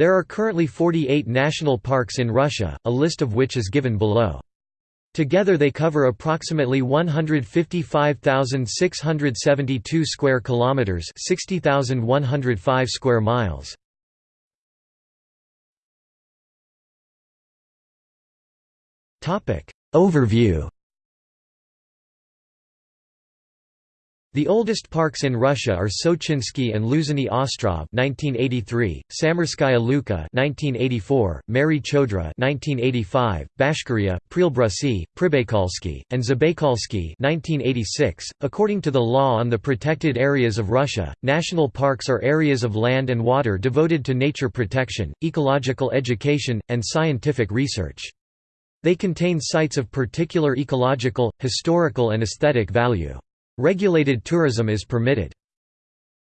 There are currently 48 national parks in Russia, a list of which is given below. Together they cover approximately 155,672 square kilometers, 60,105 square miles. Topic Overview The oldest parks in Russia are Sochinsky and Losiny Ostrov (1983), Samarskaya Luka (1984), Mari Chodra (1985), Bashkiria, Prielbrusye, Pribaikalsky, and Zabaikalsky (1986). According to the law on the protected areas of Russia, national parks are areas of land and water devoted to nature protection, ecological education, and scientific research. They contain sites of particular ecological, historical and aesthetic value. Regulated tourism is permitted.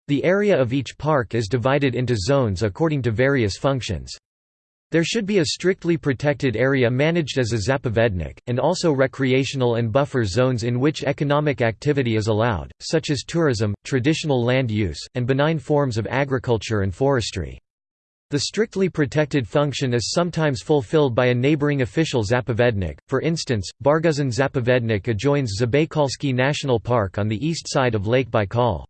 The area of each park is divided into zones according to various functions. There should be a strictly protected area managed as a zapovednik, and also recreational and buffer zones in which economic activity is allowed, such as tourism, traditional land use, and benign forms of agriculture and forestry. The strictly protected function is sometimes fulfilled by a neighboring official zapovednik, for instance, Barguzin Zapovednik adjoins Zabaikalsky National Park on the east side of Lake Baikal.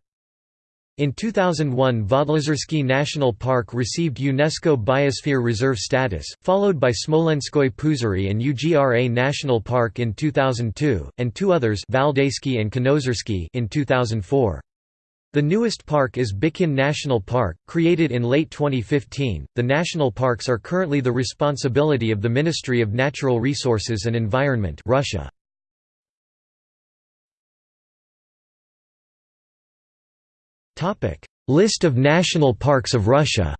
In 2001 Vodlozersky National Park received UNESCO Biosphere Reserve status, followed by Smolenskoye Poozerye and UGRA National Park in 2002, and two others and in 2004. The newest park is Bikin National Park, created in late 2015. The national parks are currently the responsibility of the Ministry of Natural Resources and Environment, Russia. Topic: List of national parks of Russia.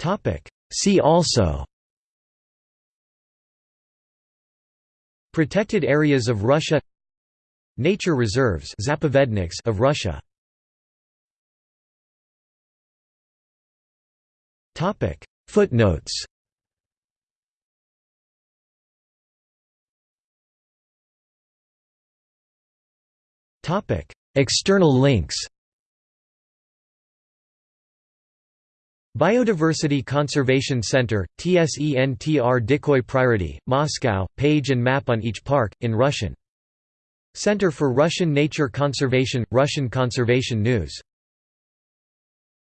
Topic: See also Protected areas of Russia Nature reserves of Russia. Footnotes. External links Biodiversity Conservation Center, TSENTR Dikoy Priority, Moscow, page and map on each park, in Russian. Center for Russian Nature Conservation – Russian Conservation News